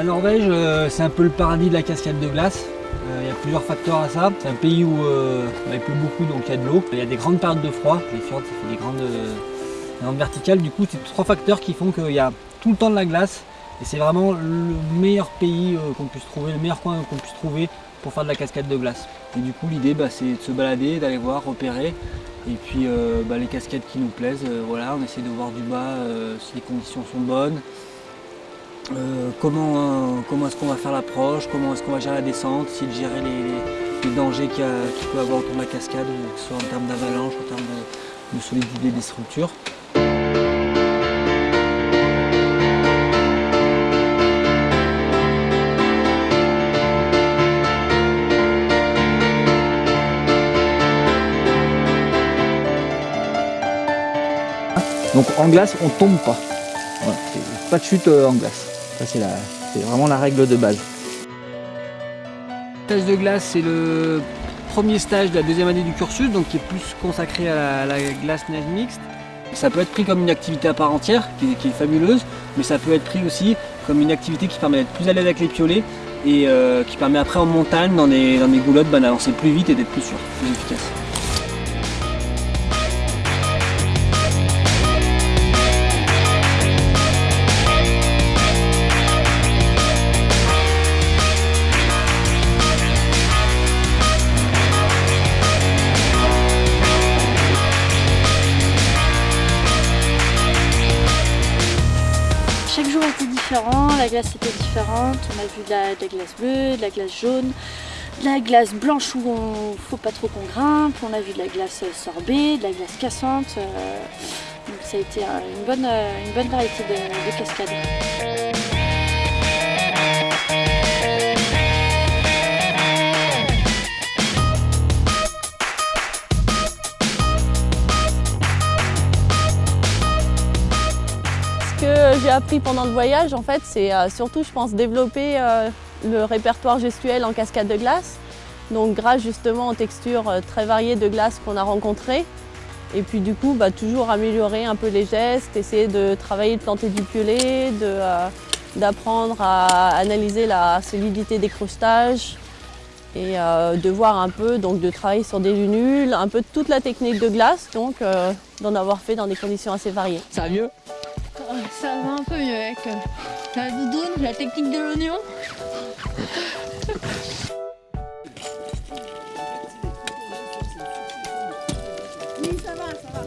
La Norvège, euh, c'est un peu le paradis de la cascade de glace. Euh, il y a plusieurs facteurs à ça. C'est un pays où euh, il pleut beaucoup, donc il y a de l'eau. Il y a des grandes périodes de froid. Les fjords, ça fait des grandes, des grandes verticales. Du coup, c'est trois facteurs qui font qu'il y a tout le temps de la glace. Et c'est vraiment le meilleur pays qu'on puisse trouver, le meilleur coin qu'on puisse trouver pour faire de la cascade de glace. Et du coup, l'idée, bah, c'est de se balader, d'aller voir, repérer. Et puis bah, les cascades qui nous plaisent, voilà, on essaie de voir du bas si les conditions sont bonnes. Euh, comment, comment est-ce qu'on va faire l'approche, comment est-ce qu'on va gérer la descente, de gérer les, dangers qu'il peut y avoir autour de la cascade, que ce soit en termes d'avalanche, en termes de, solidité des structures. Donc en glace, on tombe pas. pas de chute euh, en glace c'est vraiment la règle de base. Stage de glace, c'est le premier stage de la deuxième année du cursus, donc qui est plus consacré à la, glace neige mixte. Ça peut être pris comme une activité à part entière, qui est, fabuleuse, mais ça peut être pris aussi comme une activité qui permet d'être plus à l'aise avec les piolets et euh, qui permet après en montagne, dans des, dans des goulottes, bah, d'avancer plus vite et d'être plus sûr, plus efficace. La glace était différente. On a vu de la, glace bleue, de la glace jaune, de la glace blanche où on faut pas trop qu'on grimpe. On a vu de la glace sorbet, de la glace cassante. Euh, donc ça a été une bonne, une bonne variété de cascades. J'ai appris pendant le voyage, en fait, c'est euh, surtout, je pense, développer euh, le répertoire gestuel en cascade de glace. Donc grâce justement aux textures euh, très variées de glace qu'on a rencontrées. Et puis du coup, bah, toujours améliorer un peu les gestes, essayer de travailler de planter du piolet, d'apprendre à analyser la solidité des crostages et de voir un peu, donc de travailler sur des lunules, un peu toute la technique de glace, donc d'en avoir fait dans des conditions assez variées. Ça va mieux? Ça va un peu mieux avec euh, la doudoune, la technique de l'oignon. Oui, ça va, ça va.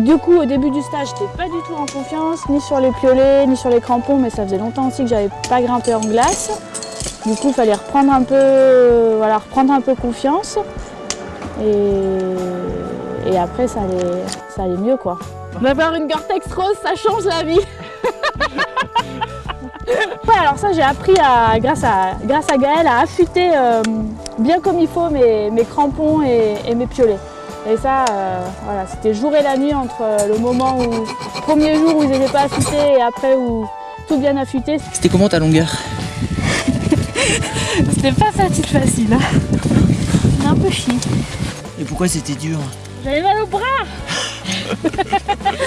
Du coup, au début du stage, j'étais pas du tout en confiance, ni sur les piolets, ni sur les crampons, mais ça faisait longtemps aussi que j'avais pas grimpé en glace. Du coup, il fallait reprendre un peu, voilà, reprendre un peu confiance. Et, après, ça allait, ça allait mieux, quoi. D'avoir une Gore-Tex rose, ça change la vie Ouais, alors ça, j'ai appris, à, grâce, à, grâce à Gaël, à affûter euh, bien comme il faut mes, mes crampons et, mes piolets. Et ça, euh, voilà, c'était jour et la nuit entre le moment où, premier jour où ils n'étaient pas affûtés et après où tout bien affûté. C'était comment ta longueur? C'était pas facile facile, hein. un peu chier. Et pourquoi c'était dur? J'avais mal au bras.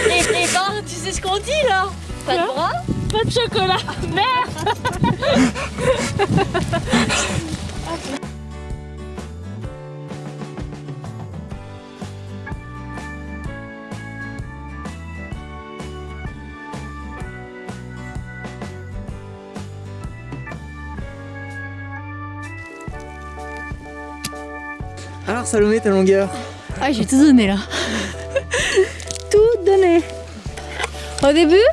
Et, et ben, tu sais ce qu'on dit là? Pas de bras? Pas de chocolat. Merde. Alors Salomé, ta longueur? Ah j'ai tout donné là Tout donné Au début,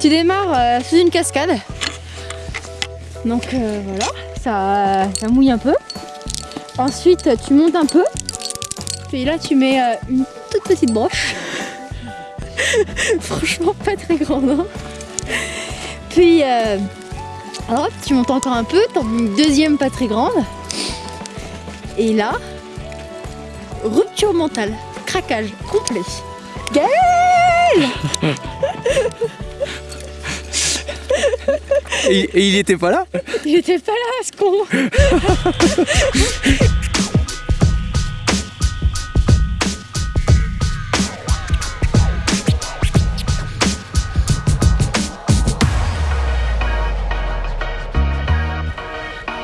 tu démarres euh, sous une cascade. Donc euh, voilà, ça, ça, mouille un peu. Ensuite, tu montes un peu. Puis là, tu mets euh, une toute petite broche. Franchement, pas très grande. Hein. Puis, hop, tu montes encore un peu. T'en une deuxième pas très grande. Et là, Rupture mentale. Craquage complet. Gaël et, et, il était pas là? Il était pas là, ce con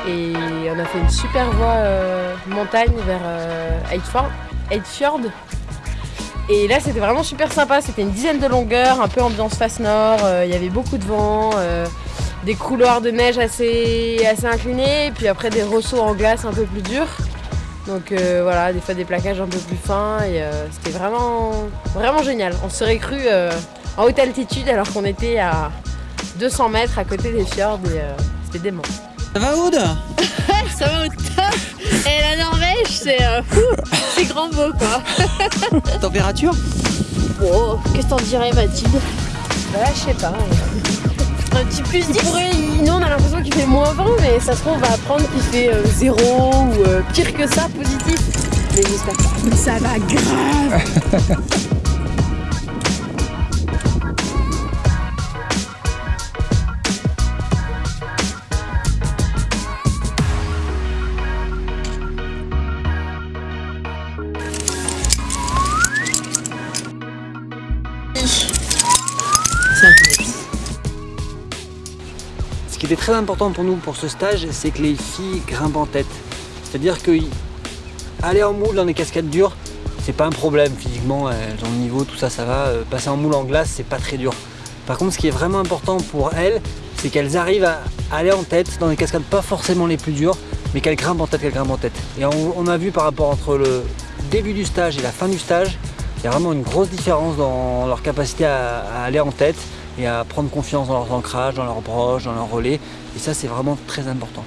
Et on a fait une super voie euh, montagne vers euh, Eidfjord. Et là, c'était vraiment super sympa. C'était une dizaine de longueurs, un peu ambiance face nord. euh, Il y avait beaucoup de vent, euh, des couloirs de neige assez, assez inclinés, et puis après des ressauts en glace un peu plus durs. Donc voilà, des fois des plaquages un peu plus fins. Et c'était vraiment, vraiment génial. On se serait cru en haute altitude alors qu'on était à 200 mètres à côté des fjords et c'était dément. Ça va Aude Ça va au top Et la Norvège, c'est euh, fou, c'est grand beau quoi. Température Oh, qu'est-ce que t'en dirais Mathilde Bah, je sais pas. Un petit plus 10 Il pourrait, nous on a l'impression qu'il fait moins 20, mais ça se trouve on va apprendre qu'il fait euh, 0 ou euh, pire que ça, positif. Mais j'espère pas. Ça va grave Ce qui était très important pour nous pour ce stage, c'est que les filles grimpent en tête. C'est-à-dire que aller en moule dans des cascades dures, c'est pas un problème physiquement, elles ont le niveau, tout ça, ça va. Euh, Passer en moule en glace, c'est pas très dur. Par contre, ce qui est vraiment important pour elles, c'est qu'elles arrivent à aller en tête dans des cascades pas forcément les plus dures, mais qu'elles grimpent en tête, qu'elles grimpent en tête. Et on a vu par rapport entre le début du stage et la fin du stage, il y a vraiment une grosse différence dans leur capacité à, aller en tête et à prendre confiance dans leurs ancrages, dans leurs broches, dans leurs relais. Et ça, c'est vraiment très important.